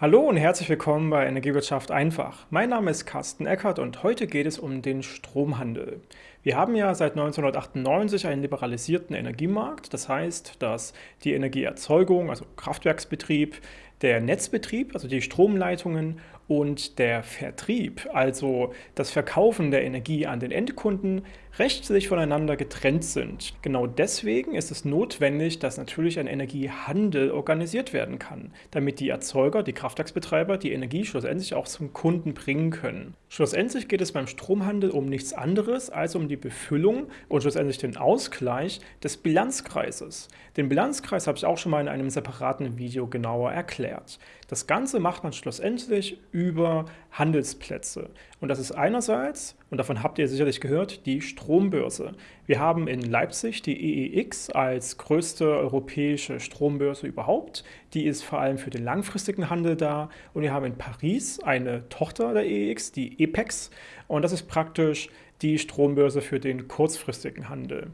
Hallo und herzlich willkommen bei Energiewirtschaft einfach. Mein Name ist Carsten Eckert und heute geht es um den Stromhandel. Wir haben ja seit 1998 einen liberalisierten Energiemarkt. Das heißt, dass die Energieerzeugung, also Kraftwerksbetrieb, der Netzbetrieb, also die Stromleitungen und der Vertrieb, also das Verkaufen der Energie an den Endkunden, rechtlich voneinander getrennt sind. Genau deswegen ist es notwendig, dass natürlich ein Energiehandel organisiert werden kann, damit die Erzeuger, die Kraftwerksbetreiber die Energie schlussendlich auch zum Kunden bringen können. Schlussendlich geht es beim Stromhandel um nichts anderes als um die Befüllung und schlussendlich den Ausgleich des Bilanzkreises. Den Bilanzkreis habe ich auch schon mal in einem separaten Video genauer erklärt. Das Ganze macht man schlussendlich über Handelsplätze. Und das ist einerseits, und davon habt ihr sicherlich gehört, die Strombörse. Wir haben in Leipzig die EEX als größte europäische Strombörse überhaupt. Die ist vor allem für den langfristigen Handel da. Und wir haben in Paris eine Tochter der EEX, die EPEX. Und das ist praktisch die Strombörse für den kurzfristigen Handel.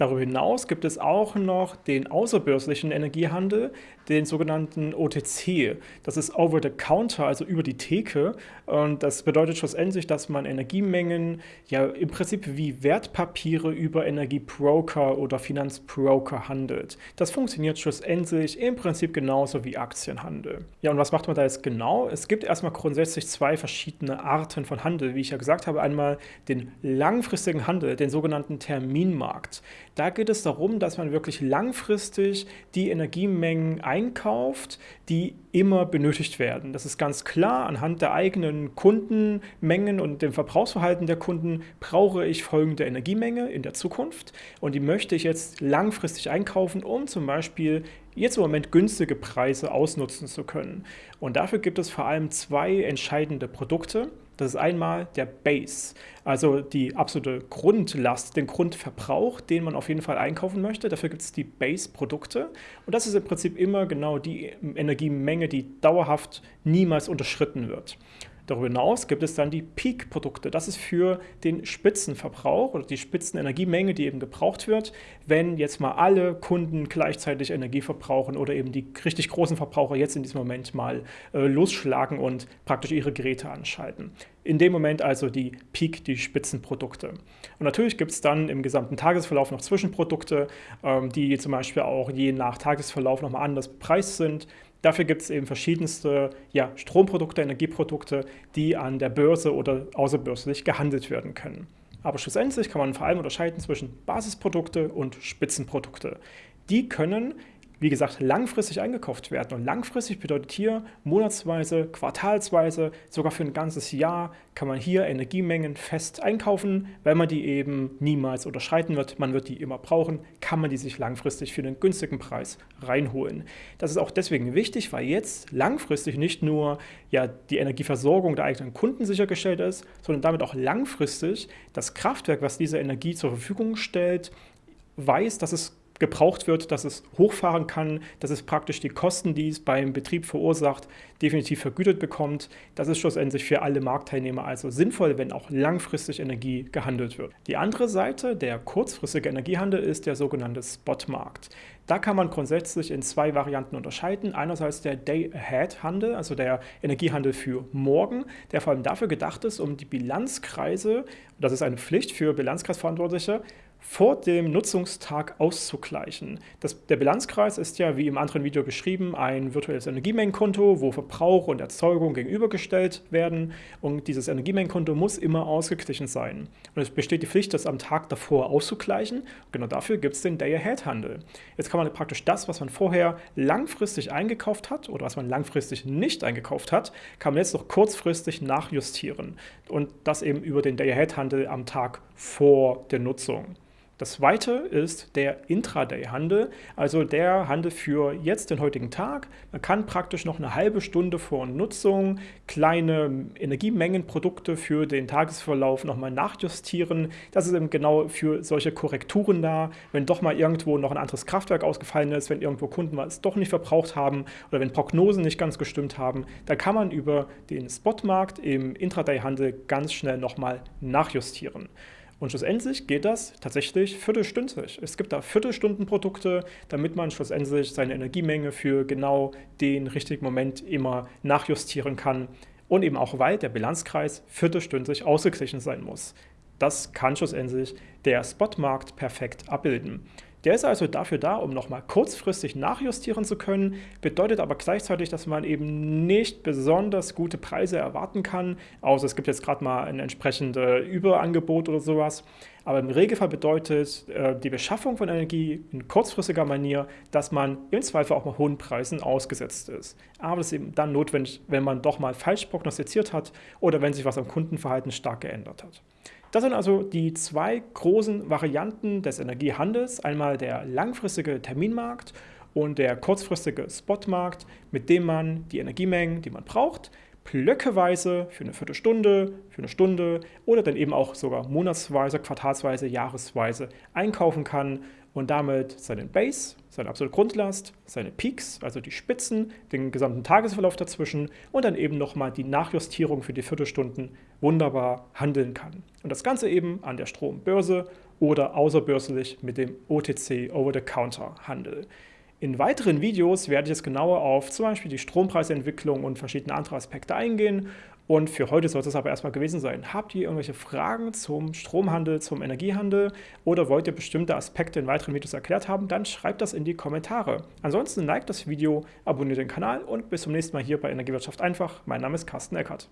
Darüber hinaus gibt es auch noch den außerbörslichen Energiehandel, den sogenannten OTC. Das ist over the counter, also über die Theke. Und das bedeutet schlussendlich, dass man Energiemengen ja im Prinzip wie Wertpapiere über Energiebroker oder Finanzbroker handelt. Das funktioniert schlussendlich im Prinzip genauso wie Aktienhandel. Ja, und was macht man da jetzt genau? Es gibt erstmal grundsätzlich zwei verschiedene Arten von Handel. Wie ich ja gesagt habe, einmal den langfristigen Handel, den sogenannten Terminmarkt. Da geht es darum, dass man wirklich langfristig die Energiemengen einkauft, die immer benötigt werden. Das ist ganz klar, anhand der eigenen Kundenmengen und dem Verbrauchsverhalten der Kunden brauche ich folgende Energiemenge in der Zukunft und die möchte ich jetzt langfristig einkaufen, um zum Beispiel jetzt im Moment günstige Preise ausnutzen zu können. Und dafür gibt es vor allem zwei entscheidende Produkte. Das ist einmal der Base, also die absolute Grundlast, den Grundverbrauch, den man auf jeden Fall einkaufen möchte. Dafür gibt es die Base-Produkte. Und das ist im Prinzip immer genau die Energiemenge, die dauerhaft niemals unterschritten wird. Darüber hinaus gibt es dann die Peak-Produkte. Das ist für den Spitzenverbrauch oder die Spitzenenergiemenge, die eben gebraucht wird, wenn jetzt mal alle Kunden gleichzeitig Energie verbrauchen oder eben die richtig großen Verbraucher jetzt in diesem Moment mal äh, losschlagen und praktisch ihre Geräte anschalten. In dem Moment also die Peak, die Spitzenprodukte. Und natürlich gibt es dann im gesamten Tagesverlauf noch Zwischenprodukte, ähm, die zum Beispiel auch je nach Tagesverlauf nochmal anders bepreist sind. Dafür gibt es eben verschiedenste ja, Stromprodukte, Energieprodukte, die an der Börse oder außerbörslich gehandelt werden können. Aber schlussendlich kann man vor allem unterscheiden zwischen Basisprodukte und Spitzenprodukte. Die können wie gesagt, langfristig eingekauft werden. Und langfristig bedeutet hier monatsweise, quartalsweise, sogar für ein ganzes Jahr kann man hier Energiemengen fest einkaufen, weil man die eben niemals unterschreiten wird. Man wird die immer brauchen, kann man die sich langfristig für einen günstigen Preis reinholen. Das ist auch deswegen wichtig, weil jetzt langfristig nicht nur ja, die Energieversorgung der eigenen Kunden sichergestellt ist, sondern damit auch langfristig das Kraftwerk, was diese Energie zur Verfügung stellt, weiß, dass es gebraucht wird, dass es hochfahren kann, dass es praktisch die Kosten, die es beim Betrieb verursacht, definitiv vergütet bekommt. Das ist schlussendlich für alle Marktteilnehmer also sinnvoll, wenn auch langfristig Energie gehandelt wird. Die andere Seite, der kurzfristige Energiehandel, ist der sogenannte Spotmarkt. Da kann man grundsätzlich in zwei Varianten unterscheiden. Einerseits der Day-Ahead-Handel, also der Energiehandel für morgen, der vor allem dafür gedacht ist, um die Bilanzkreise, das ist eine Pflicht für Bilanzkreisverantwortliche, vor dem Nutzungstag auszugleichen. Das, der Bilanzkreis ist ja, wie im anderen Video beschrieben, ein virtuelles Energiemengenkonto, wo Verbrauch und Erzeugung gegenübergestellt werden und dieses Energiemengenkonto muss immer ausgeglichen sein. Und es besteht die Pflicht, das am Tag davor auszugleichen. genau dafür gibt es den Day-Ahead-Handel. Jetzt kann man praktisch das, was man vorher langfristig eingekauft hat oder was man langfristig nicht eingekauft hat, kann man jetzt noch kurzfristig nachjustieren und das eben über den Day-Ahead-Handel am Tag vor der Nutzung. Das zweite ist der Intraday-Handel, also der Handel für jetzt, den heutigen Tag. Man kann praktisch noch eine halbe Stunde vor Nutzung kleine Energiemengenprodukte für den Tagesverlauf nochmal nachjustieren. Das ist eben genau für solche Korrekturen da, wenn doch mal irgendwo noch ein anderes Kraftwerk ausgefallen ist, wenn irgendwo Kunden es doch nicht verbraucht haben oder wenn Prognosen nicht ganz gestimmt haben, dann kann man über den Spotmarkt im Intraday-Handel ganz schnell nochmal nachjustieren. Und schlussendlich geht das tatsächlich viertelstündlich. Es gibt da Viertelstundenprodukte, damit man schlussendlich seine Energiemenge für genau den richtigen Moment immer nachjustieren kann. Und eben auch, weil der Bilanzkreis viertelstündlich ausgeglichen sein muss. Das kann schlussendlich der Spotmarkt perfekt abbilden. Der ist also dafür da, um nochmal kurzfristig nachjustieren zu können, bedeutet aber gleichzeitig, dass man eben nicht besonders gute Preise erwarten kann, außer es gibt jetzt gerade mal ein entsprechendes Überangebot oder sowas. Aber im Regelfall bedeutet äh, die Beschaffung von Energie in kurzfristiger Manier, dass man im Zweifel auch mal hohen Preisen ausgesetzt ist. Aber das ist eben dann notwendig, wenn man doch mal falsch prognostiziert hat oder wenn sich was am Kundenverhalten stark geändert hat. Das sind also die zwei großen Varianten des Energiehandels. Einmal der langfristige Terminmarkt und der kurzfristige Spotmarkt, mit dem man die Energiemengen, die man braucht, blöckeweise für eine Viertelstunde, für eine Stunde oder dann eben auch sogar monatsweise, quartalsweise, jahresweise einkaufen kann und damit seinen Base, seine absolute Grundlast, seine Peaks, also die Spitzen, den gesamten Tagesverlauf dazwischen und dann eben nochmal die Nachjustierung für die Viertelstunden wunderbar handeln kann. Und das Ganze eben an der Strombörse oder außerbörslich mit dem OTC Over-the-Counter-Handel. In weiteren Videos werde ich jetzt genauer auf zum Beispiel die Strompreisentwicklung und verschiedene andere Aspekte eingehen. Und für heute soll es aber erstmal gewesen sein. Habt ihr irgendwelche Fragen zum Stromhandel, zum Energiehandel oder wollt ihr bestimmte Aspekte in weiteren Videos erklärt haben, dann schreibt das in die Kommentare. Ansonsten liked das Video, abonniert den Kanal und bis zum nächsten Mal hier bei Energiewirtschaft einfach. Mein Name ist Carsten Eckert.